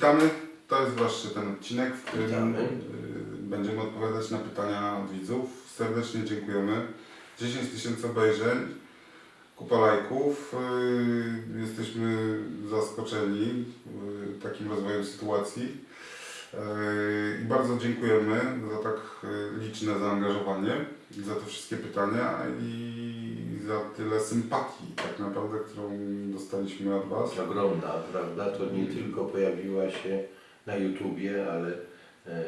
Witamy. To jest właśnie ten odcinek, w którym Witamy. y, będziemy odpowiadać na pytania od widzów. Serdecznie dziękujemy. 10 tysięcy obejrzeń, kupa lajków. Y, Jesteśmy zaskoczeni y, takim rozwojem sytuacji. I bardzo dziękujemy za tak liczne zaangażowanie, za te wszystkie pytania i za tyle sympatii tak naprawdę, którą dostaliśmy od Was. ogromna, prawda? To nie tylko pojawiła się na YouTubie, ale e,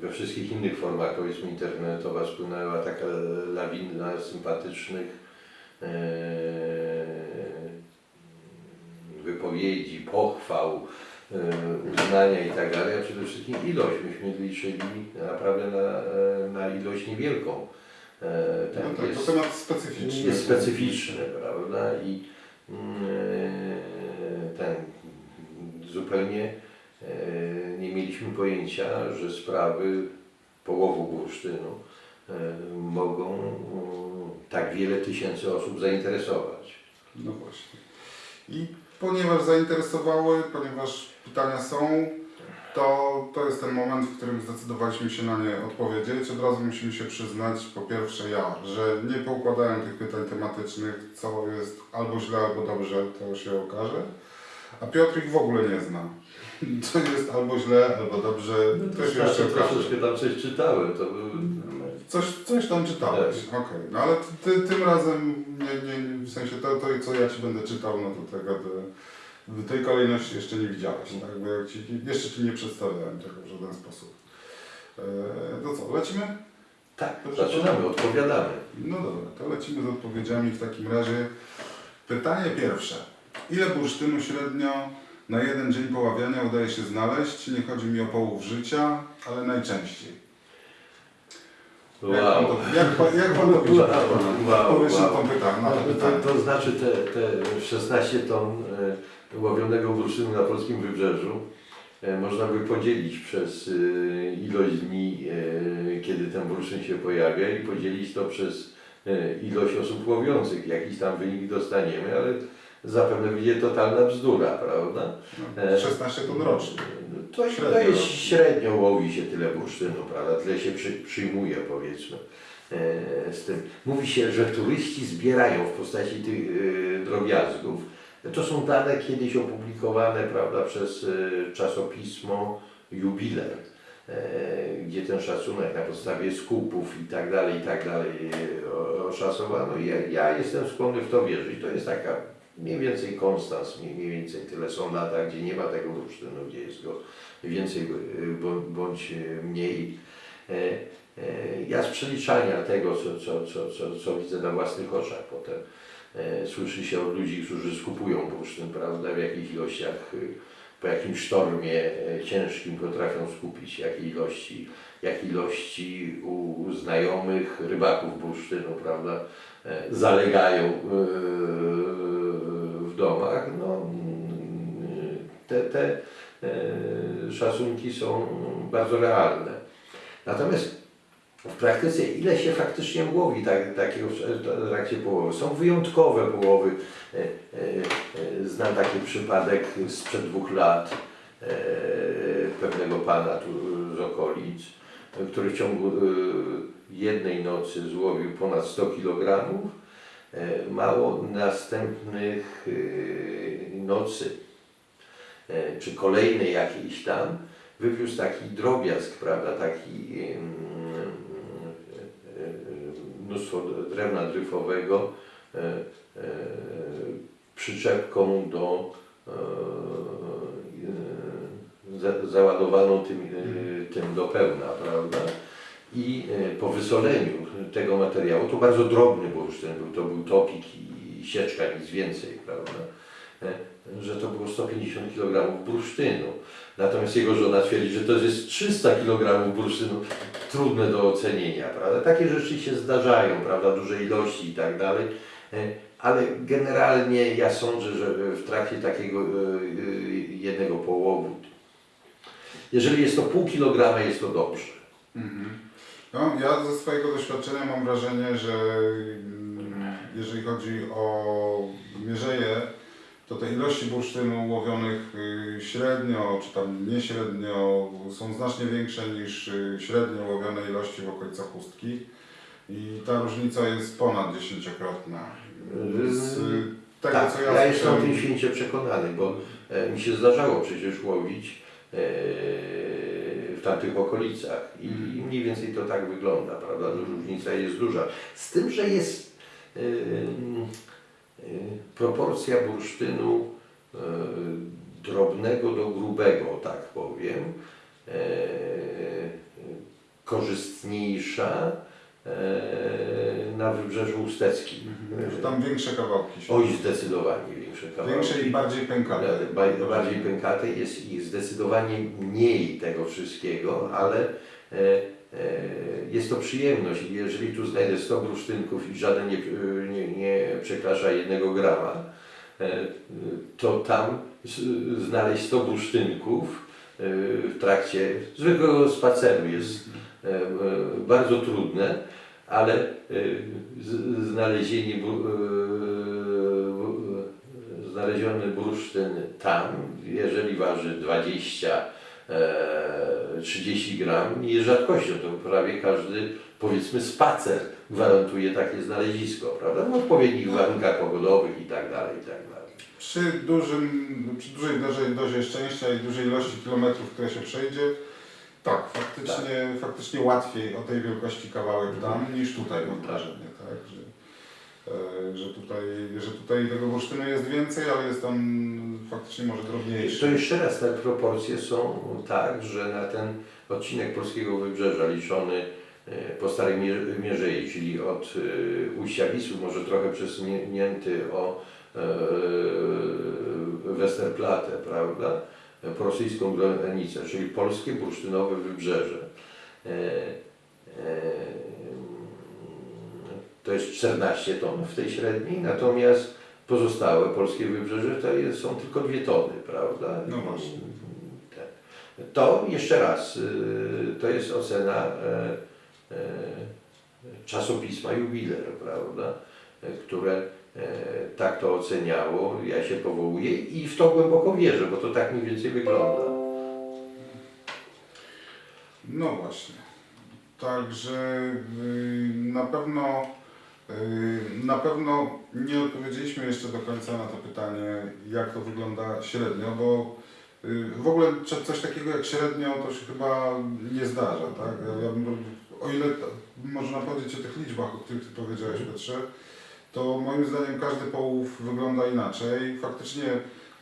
we wszystkich innych formach, powiedzmy internetowa, spłynęła taka lawina sympatycznych e, wypowiedzi, pochwał, e, uznania i tak dalej, a przede wszystkim ilość. Myśmy liczyli naprawdę na, na ilość niewielką. E, No tak tak, jest- to temat specyficzny. jest specyficzny, prawda? I mm, ten zupełnie e, nie mieliśmy pojęcia, że sprawy połowu bursztynu e, mogą mm, tak wiele tysięcy osób zainteresować. No właśnie. I ponieważ zainteresowały, ponieważ pytania są, to, to jest ten moment, w którym zdecydowaliśmy się na nie odpowiedzieć. Od razu musimy się przyznać, po pierwsze ja, że nie poukładałem tych pytań tematycznych, co jest albo źle, albo dobrze, to się okaże. A Piotr ich w ogóle nie zna. Co jest albo źle, albo dobrze, to się jeszcze okaże. troszeczkę tam coś czytałem, to był... Coś, coś tam czytałeś, okej. No ale ty, ty, tym razem, nie, nie, w sensie to, to, co ja Ci będę czytał, no to tego, to, w tej kolejności jeszcze nie widziałeś, tak? Bo ci, jeszcze Ci nie przedstawiałem tego w żaden sposób. E, to co, lecimy? Tak, zaczynamy, odpowiadamy. No dobra, to lecimy z odpowiedziami w takim razie. Pytanie pierwsze. Ile bursztynu średnio na jeden dzień poławiania udaje się znaleźć? Nie chodzi mi o połów życia, ale najczęściej. Jak pan Wow. to, jak pan, jak pan to? Wow, wow, na wow. to pytanie. Na to To, pytanie. to, to znaczy te, te 16 ton e, łowionego bursztynu na polskim wybrzeżu e, można by podzielić przez e, ilość dni, e, kiedy ten bursztyn się pojawia i podzielić to przez ilość osób łowiących. Jakiś tam wynik dostaniemy, ale zapewne będzie totalna bzdura, prawda? No, 16 ton rocznie. To, to Średnio. jest średnio łowi się tyle bursztynu, prawda? Tyle się przy, przyjmuje powiedzmy z tym. Mówi się, że turyści zbierają w postaci tych drobiazgów. To są dane kiedyś opublikowane prawda, przez e, czasopismo Jubiler, gdzie ten szacunek na podstawie skupów i tak dalej, i tak dalej oszacowano. Ja, ja jestem skłonny w to wierzyć. To jest taka mniej więcej konstans, mniej, więcej tyle są lata, gdzie nie ma tego bursztynu, gdzie jest go więcej y, bądź y, mniej. E, e, Ja z przeliczania tego, co, co, co, co, co widzę na własnych oczach potem, słyszy się od ludzi, którzy skupują bursztyn, prawda, w jakich ilościach, y, po jakim sztormie e, ciężkim potrafią skupić, jakie ilości, jakie ilości u znajomych rybaków bursztynu, prawda, e, zalegają w domach. No, mm, te, te e, szacunki są bardzo realne. Natomiast w praktyce ile się faktycznie łowi tak, takiego w trakcie połowy? Są wyjątkowe połowy. E, e, e, Znam taki przypadek sprzed dwóch lat pewnego pana tu z okolic, który w ciągu jednej nocy złowił ponad 100 kg. Mało następnych nocy czy kolejnej jakiejś tam, wywiózł taki drobiazg, prawda, taki mnóstwo drewna dryfowego e, e, przyczepką do e, za, załadowaną tym, tym do pełna, prawda? I po wysoleniu tego materiału, to bardzo drobny bursztyn był, to był topik i sieczka, nic więcej, prawda? Że to było 150 kg bursztynu. Natomiast jego żona twierdzi, że to jest 300 kg bursztynu. Trudne do ocenienia, prawda? Takie rzeczy się zdarzają, prawda? Duże ilości i tak dalej. E, Ale generalnie ja sądzę, że w trakcie takiego e, e, jednego połowu, jeżeli jest to pół kilograma, jest to dobrze. Mhm. No, ja ze swojego doświadczenia mam wrażenie, że mm, jeżeli chodzi o mierzeje, to te ilości bursztynu łowionych y, średnio, czy tam nieśrednio są znacznie większe niż y, średnio łowione ilości w okolicach chustki. I ta różnica jest ponad dziesięciokrotna. Z y, tego tak, co ja, ja, jestem o tym święcie przekonany, bo e, mi się zdarzało przecież łowić e, w tamtych okolicach i Mhm. mniej więcej to tak wygląda, prawda? Różnica jest duża. Z tym, że jest e, proporcja bursztynu e, drobnego do grubego, tak powiem, e, korzystniejsza e, na wybrzeżu usteckim. że tam większe kawałki się. Oj, zdecydowanie większe kawałki. Większe i bardziej pękate. Ba- Bardziej pękate jest ich zdecydowanie mniej tego wszystkiego, ale e, e, jest to przyjemność. Jeżeli tu znajdę 100 bursztynków i żaden nie, nie, nie przekracza jednego grama, e, to tam znaleźć 100 bursztynków e, w trakcie zwykłego spaceru jest e, e, bardzo trudne, ale e, znalezienie e, znaleziony bursztyn tam, jeżeli waży 20 e, 30 gram, nie jest rzadkością, to prawie każdy powiedzmy spacer gwarantuje takie znalezisko, prawda? W odpowiednich warunkach pogodowych i tak dalej, i tak dalej. Przy, dużym, przy dużej dozie, dozie szczęścia i dużej ilości kilometrów, które się przejdzie, tak, faktycznie, faktycznie łatwiej o tej wielkości kawałek tam niż tutaj mam Tak. wrażenie, tak, że, e, że, tutaj, że tutaj tego bursztynu jest więcej, ale jest on faktycznie może To drobniejszy. jeszcze raz, te proporcje są tak, że na ten odcinek polskiego wybrzeża liczony e, po Starej Mie- Mierzei, czyli od e, ujścia Wisły, może trochę przesunięty o Westerplatte, prawda, po rosyjską granicę, czyli polskie bursztynowe wybrzeże. To jest 14 ton w tej średniej, natomiast pozostałe polskie wybrzeże to jest, są tylko dwie tony, prawda? No właśnie. To jeszcze raz, y, to jest ocena e, e, czasopisma Jubiler, prawda? E, które tak to oceniało, ja się powołuję i w to głęboko wierzę, bo to tak mniej więcej wygląda. No właśnie. Także y, na pewno na pewno nie odpowiedzieliśmy jeszcze do końca na to pytanie, jak to wygląda średnio, bo y, w ogóle coś takiego jak średnio to się chyba nie zdarza, tak? Ja, bym- o ile można powiedzieć o tych liczbach, o których Ty powiedziałeś Piotrze, to moim zdaniem każdy połów wygląda inaczej. Faktycznie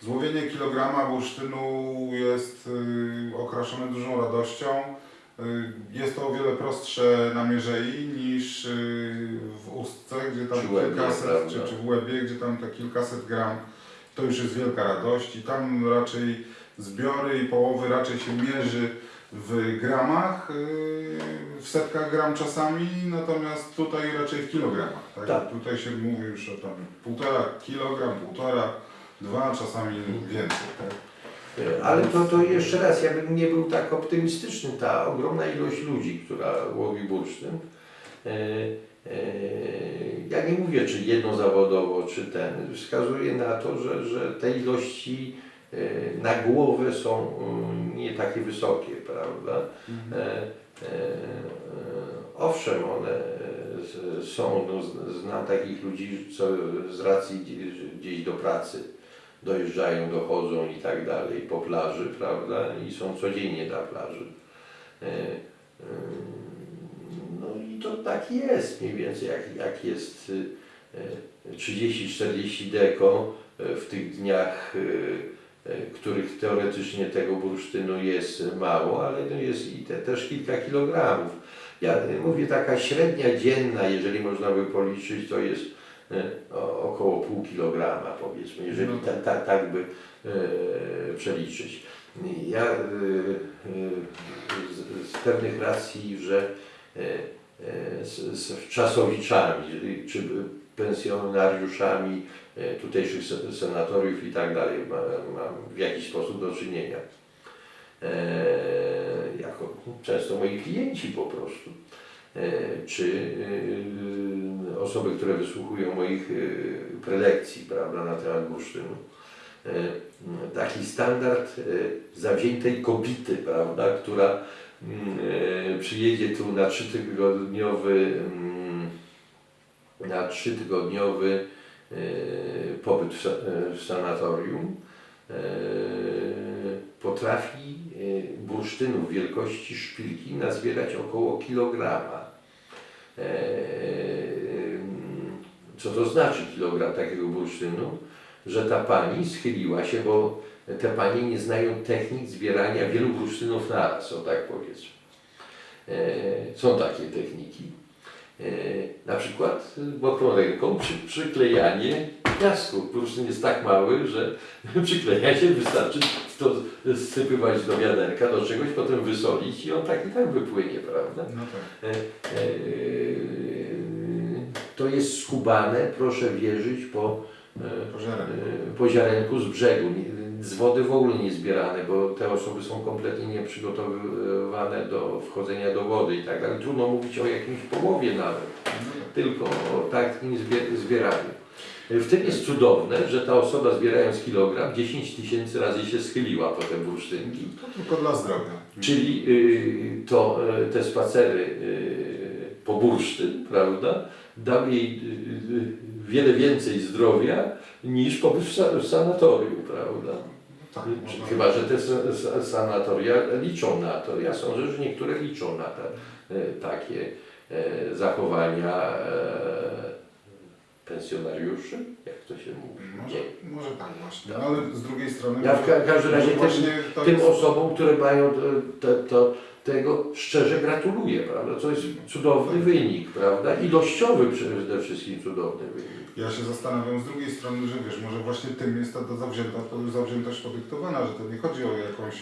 złowienie kilograma bursztynu jest y, okraszone dużą radością. Y, Jest to o wiele prostsze na mierzei niż y, w ustce, gdzie tam Czy w Łebie, kilkaset, czy, czy w łebie, gdzie tam te kilkaset gram, to już jest wielka radość i tam raczej zbiory i połowy raczej się mierzy w gramach, y, w setkach gram czasami, natomiast tutaj raczej w kilogramach. Tak? Tak. Tutaj się mówi już o tam półtora kilogram, półtora, dwa, czasami więcej. Tak? Ale to, to jeszcze raz, ja bym nie był tak optymistyczny. Ta ogromna ilość ludzi, która łowi bursztyn, e, e, ja nie mówię, czy jednozawodowo, czy ten, wskazuje na to, że, że te ilości e, na głowę są mm, nie takie wysokie, prawda? E, Owszem, one są, no, znam takich ludzi, co z racji gdzieś do pracy dojeżdżają, dochodzą i tak dalej po plaży, prawda? I są codziennie na plaży. E, e, No i to tak jest mniej więcej, jak, jak jest e, 30-40 deko e, w tych dniach, których teoretycznie tego bursztynu jest mało, ale jest i te, też kilka kilogramów. Ja mówię, taka średnia dzienna, jeżeli można by policzyć, to jest około pół kilograma powiedzmy, jeżeli No ta, ta, tak by e, przeliczyć. Ja e, e, z, z pewnych racji, że e, e, z, z czasowiczami, czy pensjonariuszami e, tutejszych se- senatoriów i tak dalej ma- mam w jakiś sposób do czynienia. E, jako często moi klienci po prostu. E, czy e, osoby, które wysłuchują moich e, prelekcji prawda, na temat bursztynu. taki standard e, zawziętej kobiety, prawda, która mm, e, przyjedzie tu na trzytygodniowy mm, na trzytygodniowy e, pobyt w, sa- e, w sanatorium e, potrafi e, bursztynów wielkości szpilki nazbierać około kilograma. E, Co to znaczy kilogram takiego bursztynu? Że ta pani schyliła się, bo te panie nie znają technik zbierania wielu bursztynów naraz, o tak powiedzmy. E, Są takie techniki. E, Na przykład mokrą ręką przy, przyklejanie piasku. Bursztyn jest tak mały, że przyklejanie wystarczy to sypywać do wiaderka, do czegoś, potem wysolić i on tak i tak wypłynie, prawda? No tak. E, e, To jest skubane, proszę wierzyć, po, e, Pożerem. e, po ziarenku z brzegu. Z wody w ogóle nie zbierane, bo te osoby są kompletnie nieprzygotowywane do wchodzenia do wody i tak dalej. Trudno mówić o jakimś połowie nawet, No tak. tylko o takim zbie- zbieraniu. E, W tym jest cudowne, że ta osoba zbierając kilogram 10 tysięcy razy się schyliła po te bursztynki. To tylko dla zdrowia. Czyli y, to, y, te spacery y, po bursztyn, prawda, dał jej wiele więcej zdrowia niż pobyt w, sa- w sanatorium, prawda. Tak, Chyba, że te sa- sa- sanatoria liczą na to. Ja sądzę, że niektóre liczą na te, takie zachowania y, pensjonariuszy, jak to się mówi. Może, Nie. może tak właśnie. Tak. No, ale z drugiej strony... Ja w ka- każdym razie może tym- jest- osobom, które mają te, to, tego szczerze gratuluję, prawda? To jest cudowny wynik, prawda? Ilościowy przede wszystkim cudowny wynik. Ja się zastanawiam z drugiej strony, że wiesz, może właśnie tym jest ta, ta zawzięta, zawziętość podyktowana, że to nie chodzi o jakąś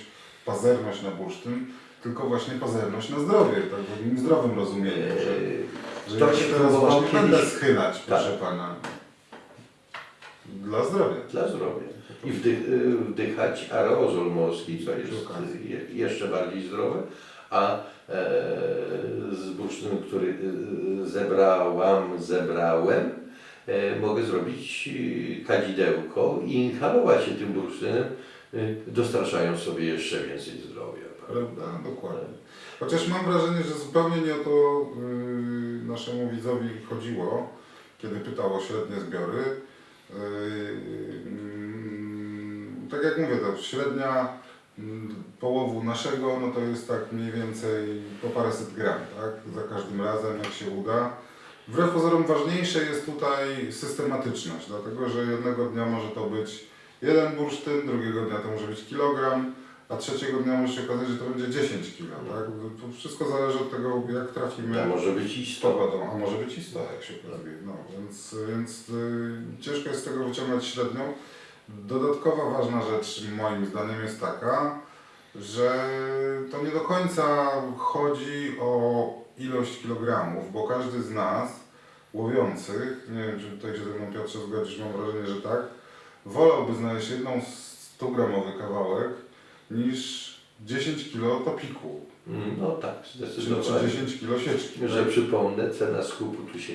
pazerność na bursztyn, tylko właśnie pazerność na zdrowie, tak w takim zdrowym rozumieniu, że, że to ja się teraz właśnie będę kiedyś- schylać, Tak. proszę Pana, dla zdrowia. Dla zdrowia. I wdych, y, wdychać aerozol morski, co jest jeszcze bardziej zdrowe, a e, z bursztynu, który y, zebrałam, zebrałem, e, mogę zrobić y, kadzidełko i inhalować się tym bursztynem, y, dostarczając sobie jeszcze więcej zdrowia. Prawda? Dokładnie. Chociaż mam wrażenie, że zupełnie nie o to yy, naszemu widzowi chodziło, kiedy pytał o średnie zbiory. Yy, mm, tak jak mówię, to średnia mm, połowu naszego, no to jest tak mniej więcej po paręset gram, tak? Za każdym razem, jak się uda. Wbrew pozorom ważniejsze jest tutaj systematyczność, dlatego że jednego dnia może to być jeden bursztyn, drugiego dnia to może być kilogram, a trzeciego dnia może się okazać, że to będzie 10 kg, tak? To wszystko zależy od tego, jak trafimy To może być i z 100. pogodą, a może być i 100, jak się okazuje. No, więc więc y, ciężko jest z tego wyciągnąć średnią. Dodatkowa ważna rzecz moim zdaniem jest taka, że to nie do końca chodzi o ilość kilogramów, bo każdy z nas łowiących, nie wiem czy tutaj się ze mną Piotrze zgodzisz, mam wrażenie, że tak, wolałby znaleźć jedną 100-gramowy kawałek niż 10 kg topiku, Mm, No tak, czy, zdecydowanie. czy 10 kg sieczki. Że przypomnę, cena skupu tu się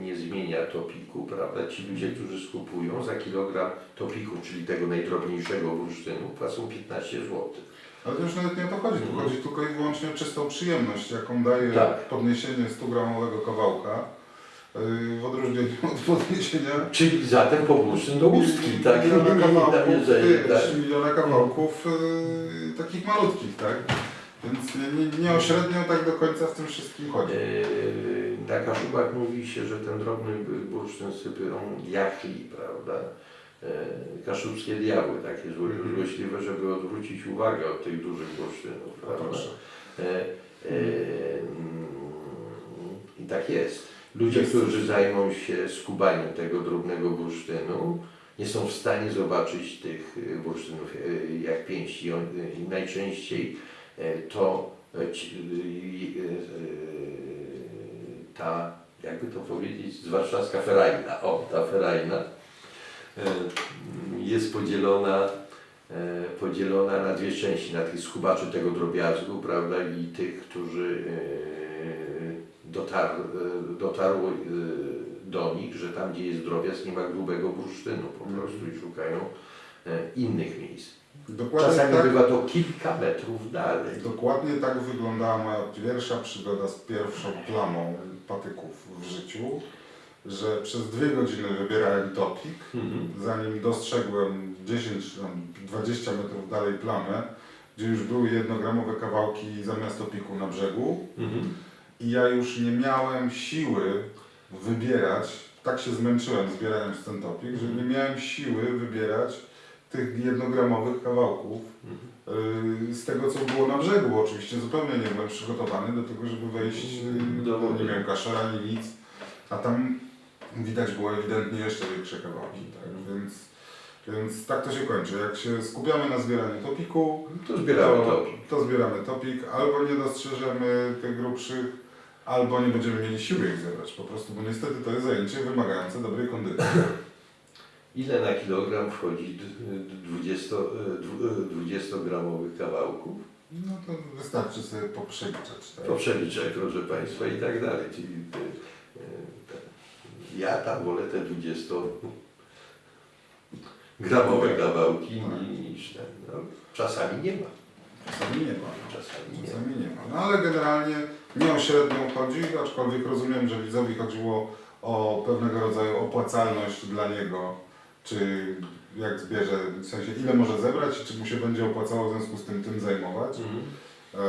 nie zmienia topiku, prawda? Ci ludzie, którzy skupują za kilogram topiku, czyli tego najdrobniejszego bursztynu, płacą 15 zł. Ale to już nawet nie o to chodzi, tu Mhm. chodzi tylko i wyłącznie o czystą przyjemność, jaką daje Tak. podniesienie 100-gramowego kawałka w odróżnieniu od podniesienia Czyli zatem po bursztyn do ustki, tak? miliona Na kawałków, mierzenie, yy, tak? miliona kawałków yy, takich malutkich, tak? Więc nie, nie, o średnią tak do końca w tym wszystkim chodzi. Eee, Na Kaszubach mówi się, że ten drobny bursztyn sypią diachli, prawda? Eee, Kaszubskie diabły, takie zło- Mhm. złośliwe, żeby odwrócić uwagę od tych dużych bursztynów, A prawda? E, e, mm, I tak jest. Ludzie, którzy zajmą się skubaniem tego drobnego bursztynu, nie są w stanie zobaczyć tych e, bursztynów e, jak pięści. I najczęściej e, to ta, jakby to powiedzieć, warszawska ferajna, o, ta ferajna jest podzielona podzielona na dwie części, na tych skubaczy tego drobiazgu, prawda, i tych, którzy dotar, e, dotarło e, do nich, że tam, gdzie jest drobiazg, nie ma grubego bursztynu po Mhm. prostu i szukają e, innych miejsc. Dokładnie Czasami tak, bywa to kilka metrów dalej. dokładnie tak wyglądała moja pierwsza przygoda z pierwszą plamą patyków w życiu, że przez dwie godziny wybierałem topik, Mhm. zanim dostrzegłem 10, tam 20 metrów dalej plamę, gdzie już były jednogramowe kawałki zamiast topiku na brzegu Mhm. I ja już nie miałem siły wybierać, tak się zmęczyłem zbierając ten topik, że nie miałem siły wybierać tych jednogramowych kawałków yy, z tego, co było na brzegu, oczywiście zupełnie nie byłem przygotowany do tego, żeby wejść, yy, nie miałem kaszera ani nic, a tam widać było ewidentnie jeszcze większe kawałki, tak, więc, więc tak to się kończy. Jak się skupiamy na zbieraniu topiku, To zbieramy to, topik. to zbieramy topik, albo nie dostrzeżemy tych grubszych, albo nie będziemy mieli siły ich zebrać po prostu, bo niestety to jest zajęcie wymagające dobrej kondycji. Ile na kilogram wchodzi d- d- 20, e, dwu- e, 20-gramowych kawałków? No to wystarczy sobie poprzeliczać. Tak? Po przeliczach, proszę Państwa, i tak dalej. Czyli te, e, te, ja tam wolę te 20-gramowe kawałki niż ten. No, czasami nie ma. Czasami nie ma. Czasami nie ma. Czasami nie ma. No ale generalnie nie o średnią chodzi, aczkolwiek rozumiem, że widzowi chodziło o pewnego rodzaju opłacalność dla niego, czy jak zbierze, w sensie ile może zebrać i czy mu się będzie opłacało w związku z tym tym zajmować. Mhm. Eee,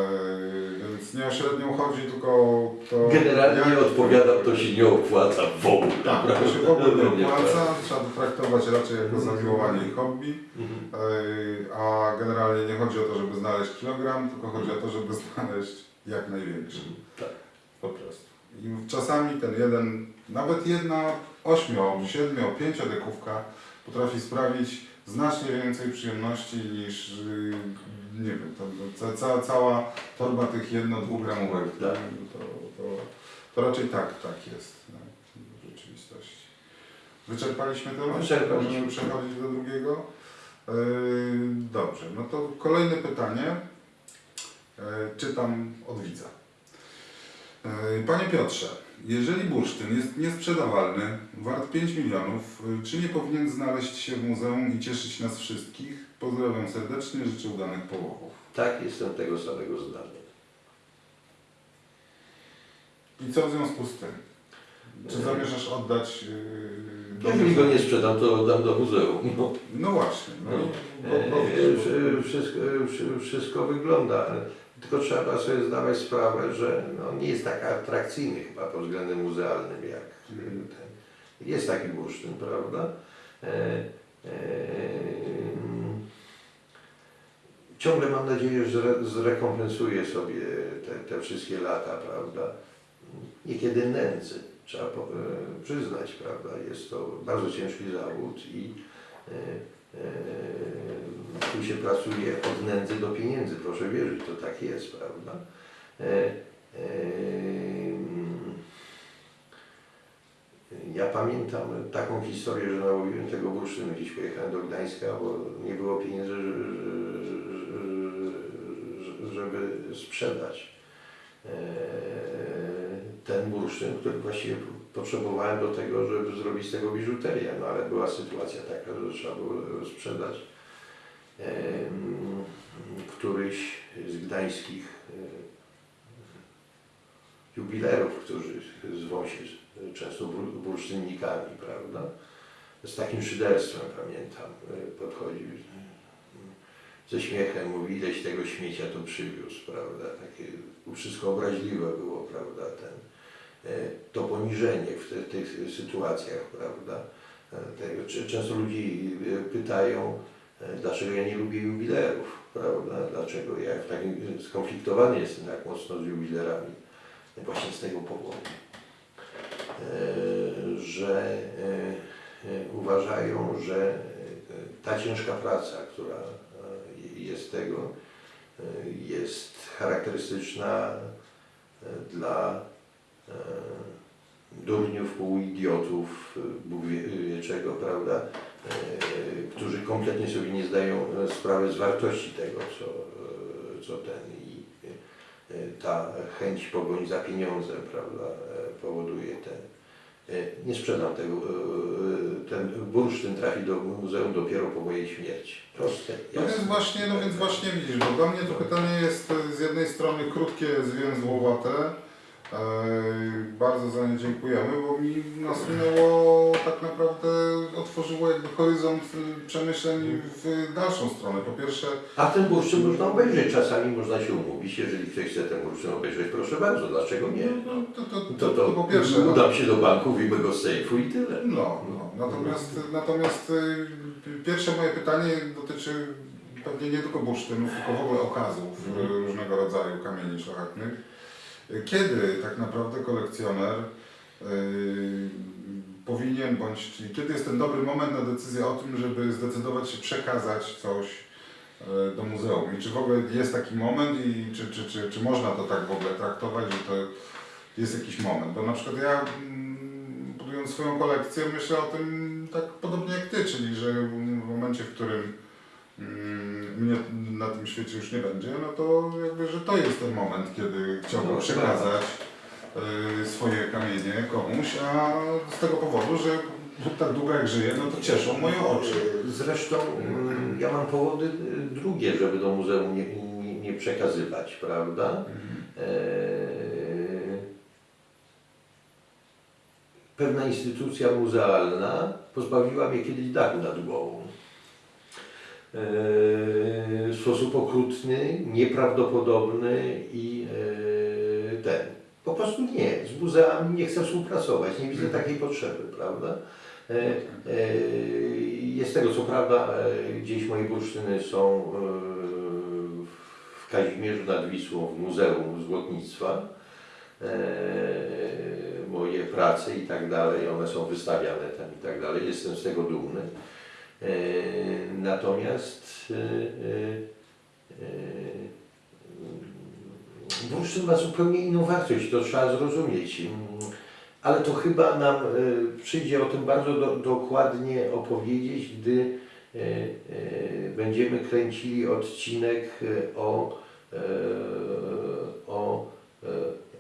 więc nie o średnią chodzi, tylko to... Generalnie jak- odpowiadam, to się nie opłaca w ogóle. Tak, to się w ogóle nie opłaca, trzeba to traktować raczej jako Mhm. zamiłowanie i hobby. Mhm. Eee, A generalnie nie chodzi o to, żeby znaleźć kilogram, tylko chodzi o to, żeby znaleźć jak największy. Tak. Po prostu. I czasami ten jeden, nawet jedna ośmio, siedmiu, pięciodekówka potrafi sprawić znacznie więcej przyjemności niż, yy, nie wiem, to, ca, cała torba tych jedno-dwugramowych. Tak. To, to, to raczej tak, tak jest no, w rzeczywistości. Wyczerpaliśmy temat? Wyczerpaliśmy. Możemy przechodzić do drugiego. Yy, dobrze, no to kolejne pytanie. Yy, czytam od widza. Yy, Panie Piotrze, jeżeli bursztyn jest niesprzedawalny, wart 5 milionów, yy, czy nie powinien znaleźć się w muzeum i cieszyć nas wszystkich? Pozdrawiam serdecznie, życzę udanych połowów. Tak, jestem tego samego zdania. I co w związku z tym? Czy zamierzasz oddać yy, do Jeżeli go nie sprzedam, to oddam do muzeum. No. No właśnie. No, No. E, powiedz, wszy- Wszystko, wszy- wszystko wygląda, tylko trzeba sobie zdawać sprawę, że no, nie jest tak atrakcyjny chyba pod względem muzealnym jak ten. Jest taki bursztyn, prawda? E, e, ciągle mam nadzieję, że zre- zrekompensuję sobie te, te wszystkie lata, prawda? Niekiedy nędzy, trzeba e, przyznać, prawda? Jest to bardzo ciężki zawód i e, e, tu się pracuje od nędzy do pieniędzy, proszę wierzyć, to tak jest, prawda? E, e, ja pamiętam taką historię, że nałowiłem tego bursztynu, gdzieś pojechałem do Gdańska, bo nie było pieniędzy, że- że- że- żeby sprzedać e, ten bursztyn, który właściwie potrzebowałem do tego, żeby zrobić z tego biżuterię, no ale była sytuacja taka, że trzeba było sprzedać któryś z gdańskich jubilerów, którzy zwą się często bur- bursztynnikami, prawda? Z takim szyderstwem pamiętam, e, podchodził e, ze śmiechem, mówi ileś tego śmiecia tu przywiózł, prawda? Takie wszystko obraźliwe było, prawda? Ten, e, to poniżenie w te, tych sytuacjach, prawda? Tego, często ludzi pytają, dlaczego ja nie lubię jubilerów, prawda? Dlaczego ja w takim skonfliktowany jestem tak mocno z jubilerami. Właśnie z tego powodu, e, że e, e, uważają, że e, ta ciężka praca, która e, jest tego, e, jest charakterystyczna e, dla e, durniów, półidiotów, e, Bóg wie, wie czego, prawda, e, którzy kompletnie sobie nie zdają e, sprawy z wartości tego, co, e, co ten i e, ta chęć pogoni za pieniądzem, prawda, e, powoduje ten, e, nie sprzedam tego, e, ten bursztyn trafi do muzeum dopiero po mojej śmierci. Proste, No więc właśnie, no więc właśnie widzisz, bo dla mnie to pytanie jest e, z jednej strony krótkie, zwięzłowate. E, bardzo za nie dziękujemy, bo mi nasunęło tak naprawdę, otworzyło jakby horyzont e, przemyśleń w dalszą stronę. Po pierwsze, A ten bursztyn można obejrzeć, czasami można się umówić, jeżeli ktoś chce ten bursztyn obejrzeć, proszę bardzo, dlaczego nie? no, to, to, to, To, to, po pierwsze, no, udam się do banku, wyjmę go z sejfu i tyle. No, no. Natomiast, natomiast y, pierwsze moje pytanie dotyczy pewnie nie tylko bursztynów, tylko w ogóle okazów y, Mhm. różnego rodzaju kamieni szlachetnych. Kiedy tak naprawdę kolekcjoner y, powinien, bądź kiedy jest ten dobry moment na decyzję o tym, żeby zdecydować się przekazać coś y, do muzeum? I czy w ogóle jest taki moment i czy, czy, czy, czy można to tak w ogóle traktować, że to jest jakiś moment? Bo na przykład ja mm, budując swoją kolekcję myślę o tym tak podobnie jak Ty, czyli że w momencie, w którym mnie na tym świecie już nie będzie, no to jakby, że to jest ten moment, kiedy chciałbym No, przekazać y, swoje kamienie komuś, a z tego powodu, że tak długo jak żyję, no to cieszą moje oczy. Zresztą mm, ja mam powody y, drugie, żeby do muzeum nie, nie, nie przekazywać, prawda? Eee, Pewna instytucja muzealna pozbawiła mnie kiedyś dachu nad głową. Eee, W sposób okrutny, nieprawdopodobny i eee, ten. Po prostu nie. Z muzeami nie chcę współpracować, nie widzę takiej potrzeby, prawda? E, e, Jest tego co prawda, e, gdzieś moje bursztyny są e, w Kazimierzu nad Wisłą w Muzeum Złotnictwa. E, Moje prace i tak dalej, one są wystawiane tam i tak dalej, jestem z tego dumny. E, Natomiast e, e, e, bursztyn ma zupełnie inną wartość, to trzeba zrozumieć. Ale to chyba nam przyjdzie o tym bardzo do, dokładnie opowiedzieć, gdy będziemy kręcili odcinek o,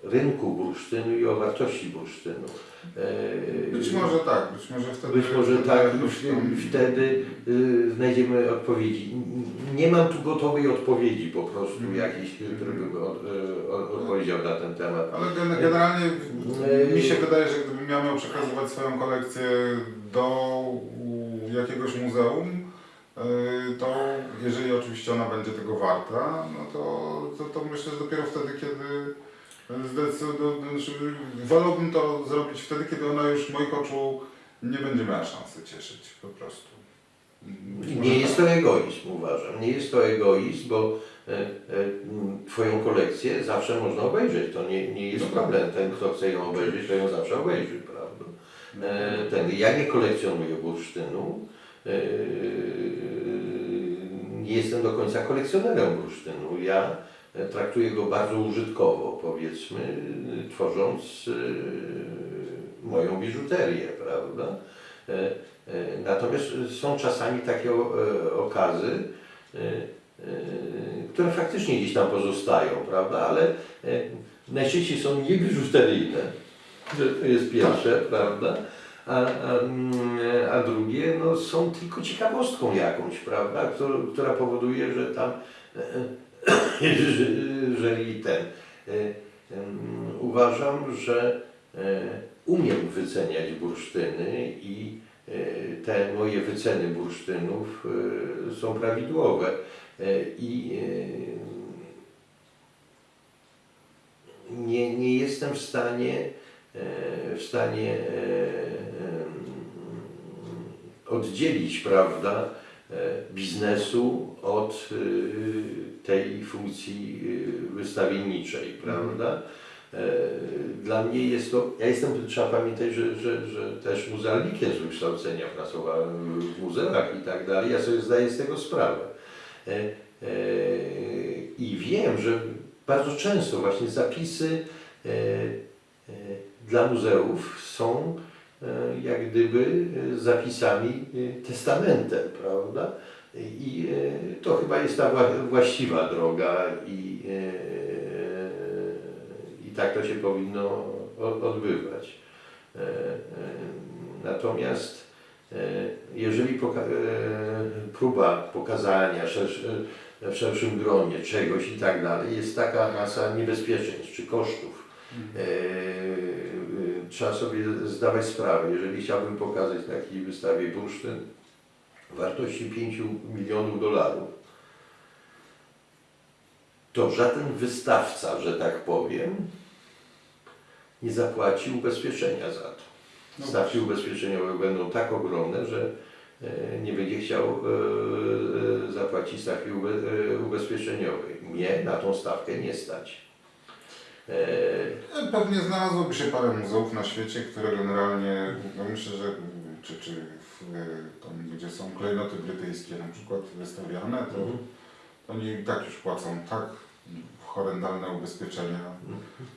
rynku bursztynu i o wartości bursztynu. E, Być może tak, być może wtedy... być może tak, wtedy y, znajdziemy odpowiedzi. Nie mam tu gotowej odpowiedzi po prostu Mhm. jakiejś, który by od, od, odpowiedział na ten temat. Ale gen- generalnie Yy. mi się wydaje, że gdybym ja miał przekazywać swoją kolekcję do jakiegoś muzeum, to jeżeli oczywiście ona będzie tego warta, no to, to, to myślę, że dopiero wtedy, kiedy wolałbym to zrobić wtedy, kiedy ona już moich oczu nie będzie miała szansy cieszyć po prostu. Może Nie jest tak. to egoizm, uważam. Nie jest to egoizm, bo e, e, Twoją kolekcję zawsze można obejrzeć. To nie, nie jest tak. problem. Ten, kto chce ją obejrzeć, to ją zawsze obejrzy, prawda? E, ten, ja nie kolekcjonuję bursztynu. Nie jestem do końca kolekcjonerem bursztynu. Ja e, traktuję go bardzo użytkowo, powiedzmy, tworząc e, moją biżuterię, prawda? E, Natomiast są czasami takie okazy, które faktycznie gdzieś tam pozostają, prawda? Ale najczęściej są niebiżuteryjne, to jest pierwsze, prawda? A, a, mm, a drugie no, są tylko ciekawostką jakąś, prawda? Która, która powoduje, że tam, jeżeli ten, e, uważam, że e, umiem wyceniać bursztyny i e, te moje wyceny bursztynów są prawidłowe. I nie, nie jestem w stanie, w stanie oddzielić, prawda, biznesu od e, tej funkcji e, wystawienniczej, prawda? E, Dla mnie jest to, ja jestem, trzeba pamiętać, że, że, że też muzealnikiem z wykształcenia pracowałem w muzeach i tak dalej, ja sobie zdaję z tego sprawę. E, e, I wiem, że bardzo często właśnie zapisy e, e, dla muzeów są e, jak gdyby e, zapisami e, testamentem, prawda? I e, to chyba jest ta wła- właściwa droga i, e, i tak to się powinno odbywać. E, e, Natomiast e, jeżeli poka- e, próba pokazania e, w szerszym gronie czegoś i tak dalej, jest taka masa niebezpieczeństw czy kosztów. E, e, Trzeba sobie zdawać sprawę, jeżeli chciałbym pokazać na takiej wystawie bursztyn wartości 5 milionów dolarów, to żaden wystawca, że tak powiem, nie zapłaci ubezpieczenia za to. No Stawki ubezpieczeniowe będą tak ogromne, że e, nie będzie chciał e, e, zapłacić stawki ube, ubezpieczeniowej. Mnie na tą stawkę nie stać. Pewnie znalazłoby się parę muzeów na świecie, które generalnie, no myślę, że czy, czy w, tam, gdzie są klejnoty brytyjskie na przykład wystawiane, to Mhm. oni i tak już płacą tak horrendalne ubezpieczenia,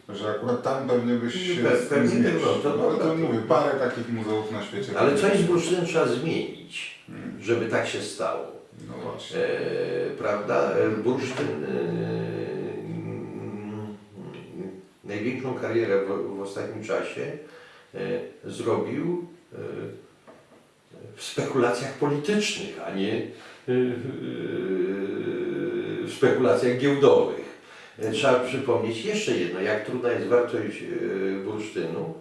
że akurat tam pewnie byś się pewnie tak, no to No, to dobra. mówię, parę takich muzeów na świecie. ale z bursztynem trzeba zmienić, Mm, żeby tak się stało. No właśnie. E, prawda? E, Bursztyn e, największą karierę w, w ostatnim czasie e, zrobił e, w spekulacjach politycznych, a nie e, w spekulacjach giełdowych. Trzeba przypomnieć jeszcze jedno, jak trudna jest wartość bursztynu.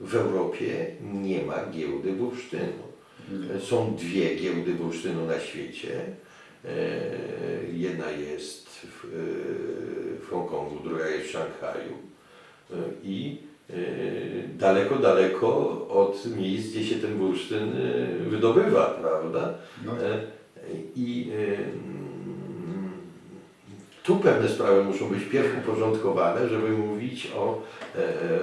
W Europie nie ma giełdy bursztynu. Nie. Są dwie giełdy bursztynu na świecie. E, Jedna jest w, e, w Hongkongu, druga jest w Szanghaju. E, I daleko, daleko od miejsc, gdzie się ten bursztyn wydobywa, prawda? No, I tu pewne sprawy muszą być pierw uporządkowane, żeby mówić o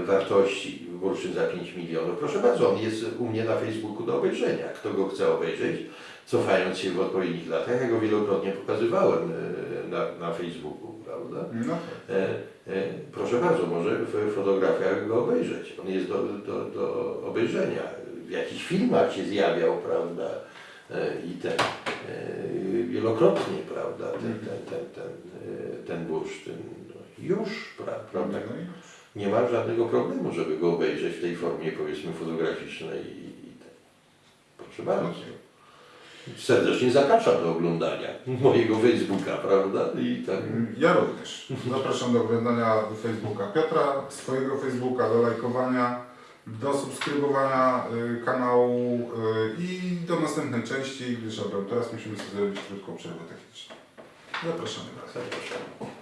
wartości bursztyn za 5 milionów. Proszę bardzo, on jest u mnie na Facebooku do obejrzenia. Kto go chce obejrzeć, cofając się w odpowiednich latach, ja go wielokrotnie pokazywałem e, na, na Facebooku, prawda? no tak. E, e, proszę bardzo, może w fotografiach go obejrzeć. On jest do, do, do obejrzenia. W jakichś filmach się zjawiał, prawda? I ten wielokrotnie, prawda? Ten, ten, ten, ten, e, ten bursztyn. Już, pra, prawda? No Nie ma żadnego problemu, żeby go obejrzeć w tej formie, powiedzmy, fotograficznej. Ten. Proszę bardzo. Serdecznie zapraszam do oglądania mojego Facebooka, prawda? I tak. Ja również. Zapraszam do oglądania Facebooka Piotra, swojego Facebooka, do lajkowania, do subskrybowania y, kanału y, i do następnej części, gdyż dobra, teraz musimy sobie zrobić krótką przerwę techniczną. Zapraszamy bardzo. Zapraszam.